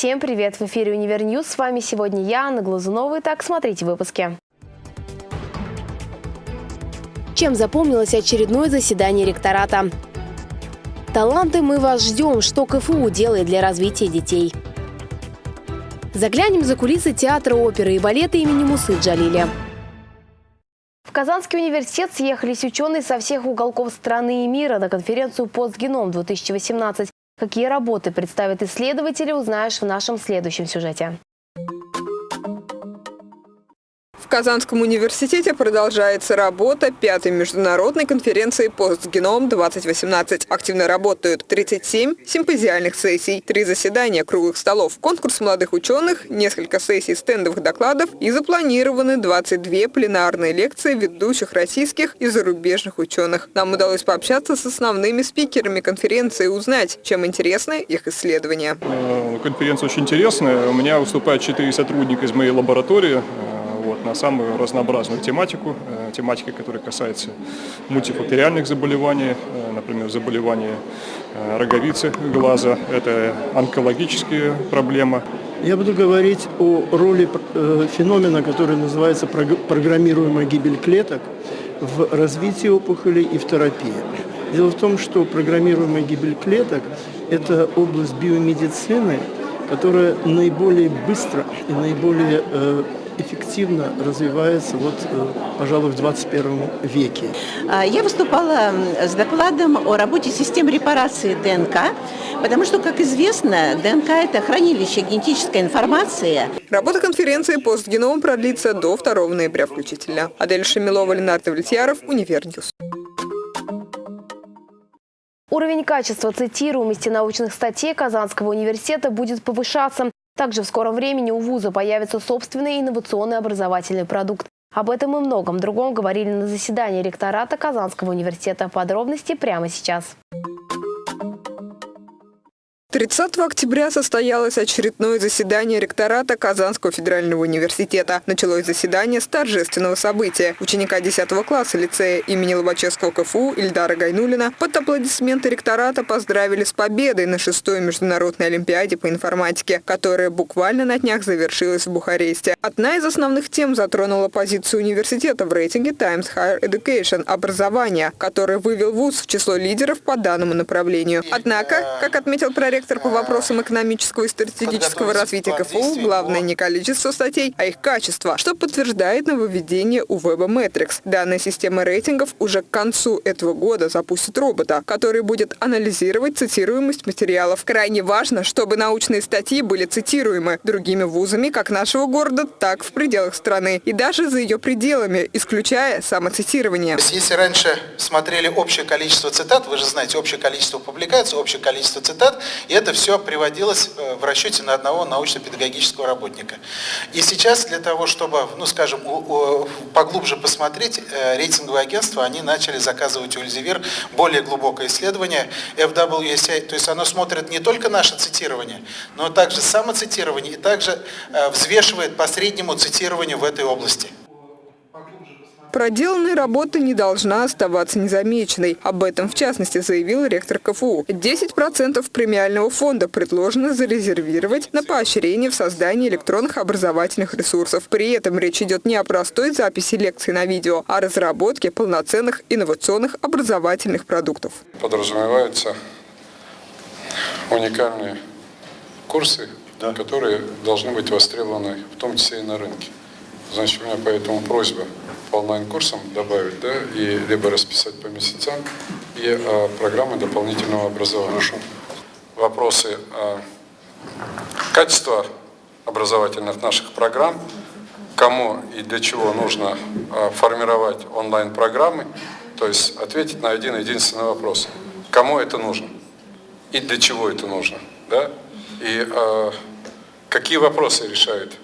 Всем привет! В эфире «Univer News». С вами сегодня я, Анна Глазунова. Итак, смотрите в выпуске. Чем запомнилось очередное заседание ректората? Таланты мы вас ждем, что КФУ делает для развития детей. Заглянем за кулисы театра оперы и балета имени Мусы Джалиля. В Казанский университет съехались ученые со всех уголков страны и мира на конференцию «Постгеном-2018». Какие работы представят исследователи, узнаешь в нашем следующем сюжете. Казанском университете продолжается работа пятой международной конференции «Постгеном-2018». Активно работают 37 симпозиальных сессий, три заседания круглых столов, конкурс молодых ученых, несколько сессий стендовых докладов и запланированы 22 пленарные лекции ведущих российских и зарубежных ученых. Нам удалось пообщаться с основными спикерами конференции и узнать, чем интересны их исследования. Э, конференция очень интересная. У меня выступают четыре сотрудника из моей лаборатории вот, на самую разнообразную тематику, э, тематика, которая касается мультифакториальных заболеваний, э, например, заболевания э, роговицы глаза, это онкологические проблемы. Я буду говорить о роли феномена, который называется программируемая гибель клеток в развитии опухолей и в терапии. Дело в том, что программируемая гибель клеток – это область биомедицины, которая наиболее быстро и наиболее эффективно развивается, вот, э, пожалуй, в 21 веке. А, я выступала с докладом о работе систем репарации ДНК, потому что, как известно, ДНК – это хранилище генетической информации. Работа конференции «Постгеном» продлится до 2 ноября включительно. Адель Шамилова, Ленар Давлетьяров, Univer News. Уровень качества цитируемости научных статей Казанского университета будет повышаться. Также в скором времени у вуза появится собственный инновационный образовательный продукт. Об этом и многом другом говорили на заседании ректората Казанского университета. Подробности прямо сейчас. 30 октября состоялось очередное заседание ректората Казанского федерального университета. Началось заседание с торжественного события. Ученика 10 класса лицея имени Лобачевского КФУ Ильдара Гайнулина под аплодисменты ректората поздравили с победой на шестой международной олимпиаде по информатике, которая буквально на днях завершилась в Бухаресте. Одна из основных тем затронула позицию университета в рейтинге Times Higher Education – образование, который вывел вуз в число лидеров по данному направлению. Однако, как отметил проректор Ректор по вопросам экономического и стратегического развития КФУ главное не количество статей, а их качество, что подтверждает нововведение у Web Metrics. Данная система рейтингов уже к концу этого года запустит робота, который будет анализировать цитируемость материалов. Крайне важно, чтобы научные статьи были цитируемы другими вузами как нашего города, так в пределах страны, и даже за ее пределами, исключая самоцитирование. Если раньше смотрели общее количество цитат, вы же знаете, общее количество публикаций, общее количество цитат, и это все приводилось э, в расчете на одного научно-педагогического работника. И сейчас для того, чтобы, ну скажем, поглубже посмотреть, э, рейтинговые агентства, они начали заказывать у Эльзевир более глубокое исследование FWSI, то есть оно смотрит не только наше цитирование, но также самоцитирование и также э, взвешивает по среднему цитированию в этой области. Проделанная работа не должна оставаться незамеченной. Об этом, в частности, заявил ректор КФУ. 10% премиального фонда предложено зарезервировать на поощрение в создании электронных образовательных ресурсов. При этом речь идет не о простой записи лекций на видео, а о разработке полноценных инновационных образовательных продуктов. Подразумеваются уникальные курсы, да. которые должны быть востребованы в том числе и на рынке. Значит, у меня поэтому просьба по онлайн-курсам добавить, да, и либо расписать по месяцам, и а, программы дополнительного образования. Хорошо. Вопросы а, качества образовательных наших программ, кому и для чего нужно а, формировать онлайн-программы, то есть ответить на один единственный вопрос. Кому это нужно? И для чего это нужно? Да? И а, какие вопросы решают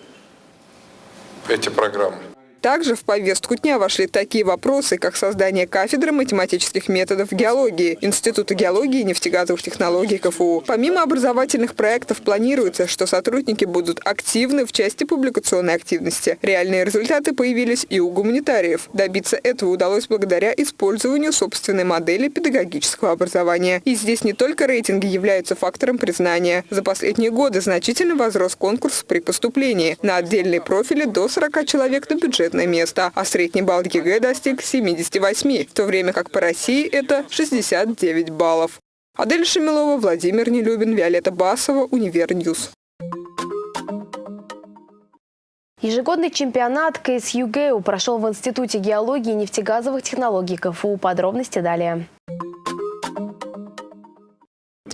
эти программы? Также в повестку дня вошли такие вопросы, как создание кафедры математических методов геологии Института геологии и нефтегазовых технологий КФУ. Помимо образовательных проектов планируется, что сотрудники будут активны в части публикационной активности. Реальные результаты появились и у гуманитариев. Добиться этого удалось благодаря использованию собственной модели педагогического образования. И здесь не только рейтинги являются фактором признания. За последние годы значительно возрос конкурс при поступлении. На отдельные профили до 40 человек на бюджетное место, а средний балл ЕГЭ достиг 78, в то время как по России это 69 баллов. Адель Шамилова, Владимир Нелюбин, Виолетта Басова, Универ News. Ежегодный чемпионат КСЮГЭУ прошел в Институте геологии и нефтегазовых технологий КФУ. Подробности далее.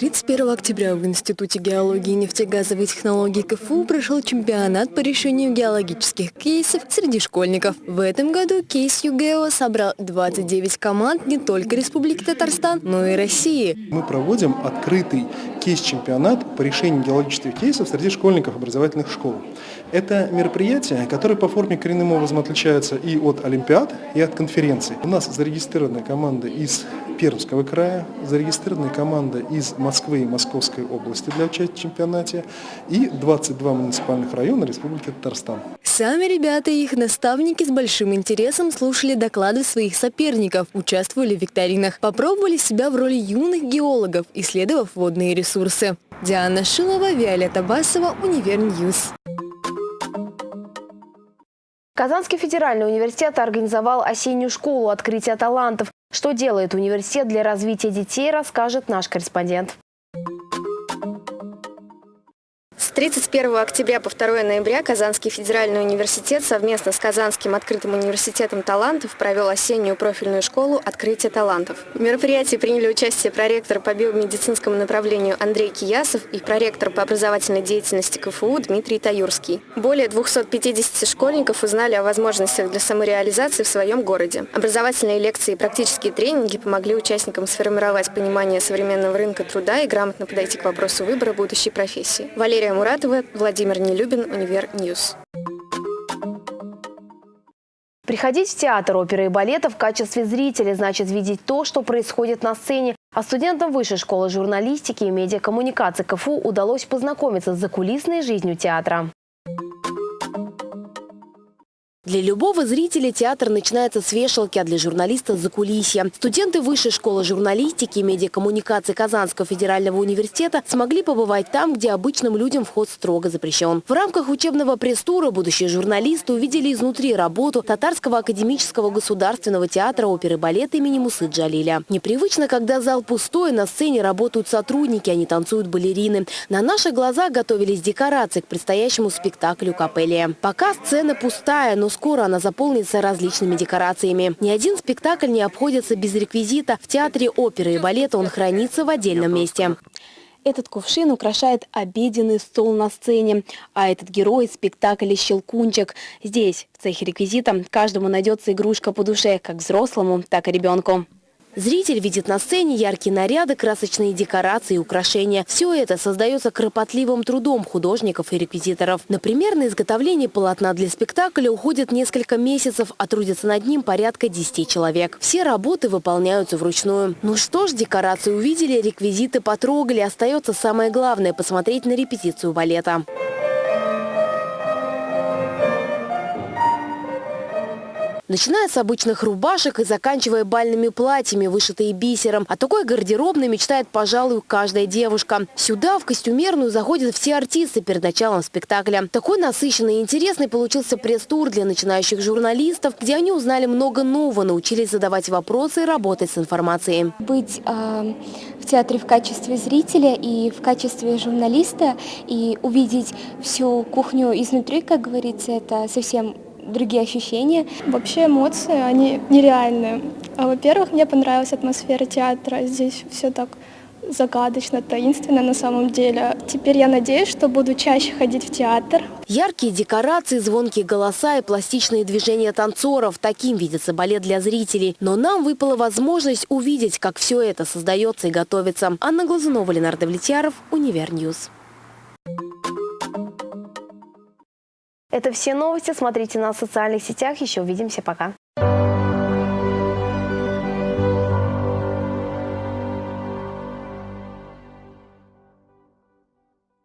31 октября в Институте геологии и нефтегазовой технологии КФУ прошел чемпионат по решению геологических кейсов среди школьников. В этом году кейс ЮГЭО собрал 29 команд не только Республики Татарстан, но и России. Мы проводим открытый кейс-чемпионат по решению геологических кейсов среди школьников образовательных школ. Это мероприятие, которое по форме коренным образом отличается и от Олимпиад, и от конференций. У нас зарегистрирована команда из Пермского края, зарегистрирована команда из Москвы и Московской области для участия в чемпионате и 22 муниципальных района Республики Татарстан. Сами ребята и их наставники с большим интересом слушали доклады своих соперников, участвовали в викторинах, попробовали себя в роли юных геологов, исследовав водные ресурсы. Диана Шилова, Виолетта Басова, Универ News. Казанский федеральный университет организовал осеннюю школу открытия талантов. Что делает университет для развития детей, расскажет наш корреспондент. 31 октября по 2 ноября Казанский федеральный университет совместно с Казанским открытым университетом талантов провел осеннюю профильную школу «Открытие талантов». В мероприятии приняли участие проректор по биомедицинскому направлению Андрей Киясов и проректор по образовательной деятельности КФУ Дмитрий Таюрский. Более 250 школьников узнали о возможностях для самореализации в своем городе. Образовательные лекции и практические тренинги помогли участникам сформировать понимание современного рынка труда и грамотно подойти к вопросу выбора будущей профессии. Валерия Муратова, Владимир Нелюбин, Универ News. Приходить в театр оперы и балета в качестве зрителя значит видеть то, что происходит на сцене. А студентам Высшей школы журналистики и медиакоммуникации КФУ удалось познакомиться с закулисной жизнью театра. Для любого зрителя театр начинается с вешалки, а для журналиста – с закулисья. Студенты Высшей школы журналистики и медиакоммуникации Казанского федерального университета смогли побывать там, где обычным людям вход строго запрещен. В рамках учебного пресс-тура будущие журналисты увидели изнутри работу Татарского академического государственного театра оперы и балета имени Мусы Джалиля. Непривычно, когда зал пустой, на сцене работают сотрудники, не танцуют балерины. На наших глазах готовились декорации к предстоящему спектаклю «Капеллия». Пока сцена пустая, но скоро она заполнится различными декорациями. Ни один спектакль не обходится без реквизита. В театре оперы и балета он хранится в отдельном месте. Этот кувшин украшает обеденный стол на сцене, а этот герой – спектакля «Щелкунчик». Здесь, в цехе реквизита, каждому найдется игрушка по душе, как взрослому, так и ребенку. Зритель видит на сцене яркие наряды, красочные декорации и украшения. Все это создается кропотливым трудом художников и реквизиторов. Например, на изготовление полотна для спектакля уходит несколько месяцев, а трудятся над ним порядка 10 человек. Все работы выполняются вручную. Ну что ж, декорации увидели, реквизиты потрогали. Остается самое главное – посмотреть на репетицию балета. Начиная с обычных рубашек и заканчивая бальными платьями, вышитые бисером. О такой гардеробной мечтает, пожалуй, каждая девушка. Сюда, в костюмерную, заходят все артисты перед началом спектакля. Такой насыщенный и интересный получился пресс-тур для начинающих журналистов, где они узнали много нового, научились задавать вопросы и работать с информацией. Быть э, в театре в качестве зрителя и в качестве журналиста и увидеть всю кухню изнутри, как говорится, это совсем другие ощущения. Вообще эмоции, они нереальные. А, Во-первых, мне понравилась атмосфера театра. Здесь все так загадочно, таинственно на самом деле. Теперь я надеюсь, что буду чаще ходить в театр. Яркие декорации, звонкие голоса и пластичные движения танцоров. Таким видится балет для зрителей. Но нам выпала возможность увидеть, как все это создается и готовится. Анна Глазунова, Ленар Довлетьяров, Универ News. Это все новости. Смотрите нас в социальных сетях. Еще увидимся. Пока.